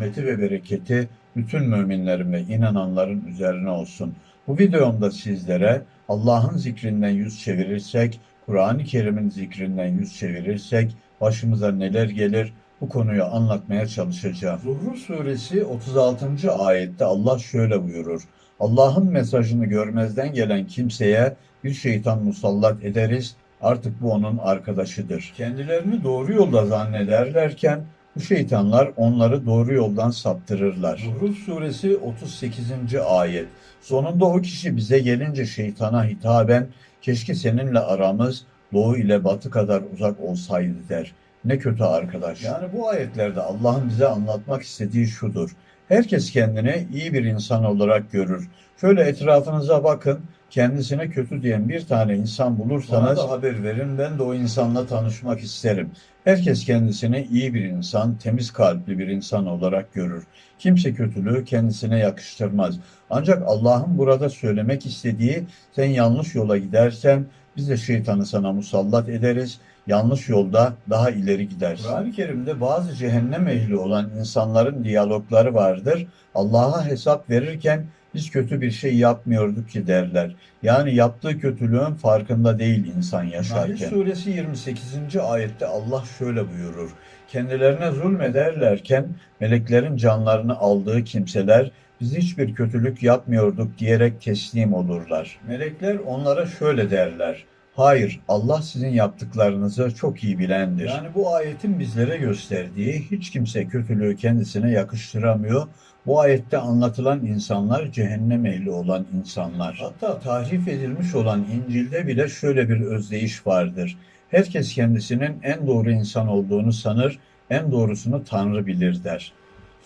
rahmeti ve bereketi bütün müminlerin ve inananların üzerine olsun. Bu videomda sizlere Allah'ın zikrinden yüz çevirirsek, Kur'an-ı Kerim'in zikrinden yüz çevirirsek başımıza neler gelir bu konuyu anlatmaya çalışacağım. Zuhruf suresi 36. ayette Allah şöyle buyurur. Allah'ın mesajını görmezden gelen kimseye bir şeytan musallat ederiz. Artık bu onun arkadaşıdır. Kendilerini doğru yolda zannederlerken bu şeytanlar onları doğru yoldan saptırırlar. Zuhruf suresi 38. ayet. Sonunda o kişi bize gelince şeytana hitaben keşke seninle aramız doğu ile batı kadar uzak olsaydı der. Ne kötü arkadaş. Yani bu ayetlerde Allah'ın bize anlatmak istediği şudur. Herkes kendini iyi bir insan olarak görür. Şöyle etrafınıza bakın. Kendisine kötü diyen bir tane insan bulursanız bana da haber verin. Ben de o insanla tanışmak isterim. Herkes kendisini iyi bir insan, temiz kalpli bir insan olarak görür. Kimse kötülüğü kendisine yakıştırmaz. Ancak Allah'ın burada söylemek istediği sen yanlış yola gidersen biz de şeytanı sana musallat ederiz. Yanlış yolda daha ileri gidersin. Kur'an-ı Kerim'de bazı cehennem ehli olan insanların diyalogları vardır. Allah'a hesap verirken biz kötü bir şey yapmıyorduk ki derler. Yani yaptığı kötülüğün farkında değil insan yaşarken. Nahl suresi 28. ayette Allah şöyle buyurur. Kendilerine zulmederlerken meleklerin canlarını aldığı kimseler biz hiçbir kötülük yapmıyorduk diyerek teslim olurlar. Melekler onlara şöyle derler. Hayır, Allah sizin yaptıklarınızı çok iyi bilendir. Yani bu ayetin bizlere gösterdiği hiç kimse kötülüğü kendisine yakıştıramıyor. Bu ayette anlatılan insanlar cehennem ehli olan insanlar. Hatta tahrif edilmiş olan İncil'de bile şöyle bir özdeyiş vardır. Herkes kendisinin en doğru insan olduğunu sanır, en doğrusunu Tanrı bilir der.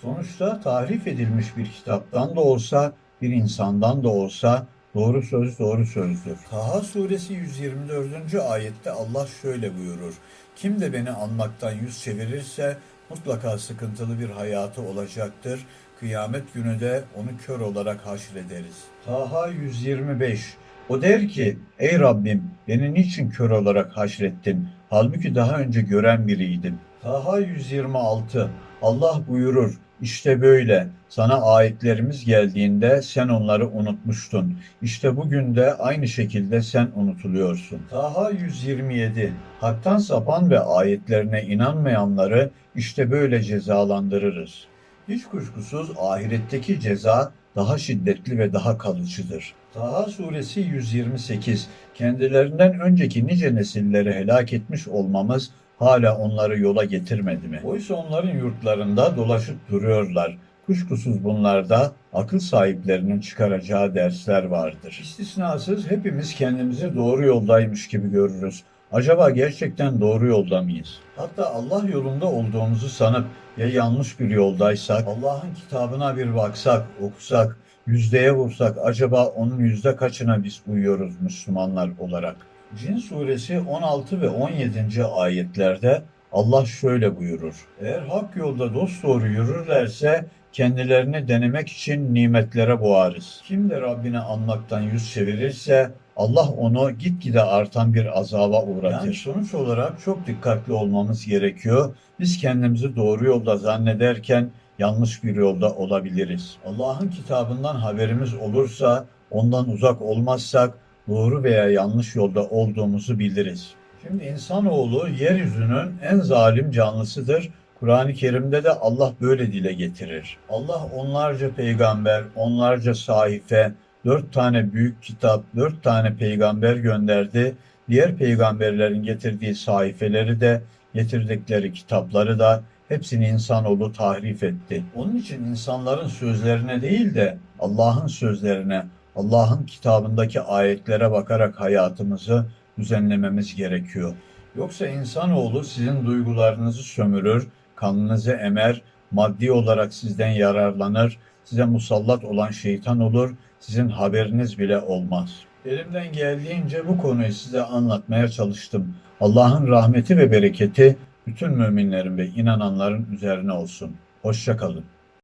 Sonuçta tahrif edilmiş bir kitaptan da olsa, bir insandan da olsa Doğru söz doğru sözdür. Taha suresi 124. ayette Allah şöyle buyurur. Kim de beni anmaktan yüz çevirirse mutlaka sıkıntılı bir hayatı olacaktır. Kıyamet günü de onu kör olarak haşrederiz. Taha 125 O der ki, ey Rabbim beni niçin kör olarak haşrettin? Halbuki daha önce gören biriydim. Taha 126 Allah buyurur, işte böyle. Sana ayetlerimiz geldiğinde sen onları unutmuştun. İşte bugün de aynı şekilde sen unutuluyorsun. Taha 127 Hak'tan sapan ve ayetlerine inanmayanları işte böyle cezalandırırız. Hiç kuşkusuz ahiretteki ceza daha şiddetli ve daha kalıcıdır. Taha suresi 128 Kendilerinden önceki nice nesilleri helak etmiş olmamız hala onları yola getirmedi mi? Oysa onların yurtlarında dolaşıp duruyorlar. Kuşkusuz bunlarda akıl sahiplerinin çıkaracağı dersler vardır. İstisnasız hepimiz kendimizi doğru yoldaymış gibi görürüz. Acaba gerçekten doğru yolda mıyız? Hatta Allah yolunda olduğumuzu sanıp ya yanlış bir yoldaysak, Allah'ın kitabına bir baksak, okusak, yüzdeye vursak acaba onun yüzde kaçına biz uyuyoruz Müslümanlar olarak? Cin suresi 16 ve 17. ayetlerde Allah şöyle buyurur. Eğer hak yolda dosdoğru yürürlerse kendilerini denemek için nimetlere boğarız. Kim de Rabbini anmaktan yüz çevirirse Allah onu gitgide artan bir azaba uğratır. Yani sonuç olarak çok dikkatli olmamız gerekiyor. Biz kendimizi doğru yolda zannederken yanlış bir yolda olabiliriz. Allah'ın kitabından haberimiz olursa, ondan uzak olmazsak doğru veya yanlış yolda olduğumuzu biliriz. Şimdi insanoğlu yeryüzünün en zalim canlısıdır. Kur'an-ı Kerim'de de Allah böyle dile getirir. Allah onlarca peygamber, onlarca sahife, dört tane büyük kitap, dört tane peygamber gönderdi. Diğer peygamberlerin getirdiği sahifeleri de, getirdikleri kitapları da hepsini insanoğlu tahrif etti. Onun için insanların sözlerine değil de Allah'ın sözlerine, Allah'ın kitabındaki ayetlere bakarak hayatımızı düzenlememiz gerekiyor. Yoksa insanoğlu sizin duygularınızı sömürür, kanınızı emer, maddi olarak sizden yararlanır, size musallat olan şeytan olur, sizin haberiniz bile olmaz. Elimden geldiğince bu konuyu size anlatmaya çalıştım. Allah'ın rahmeti ve bereketi bütün müminlerin ve inananların üzerine olsun. Hoşçakalın.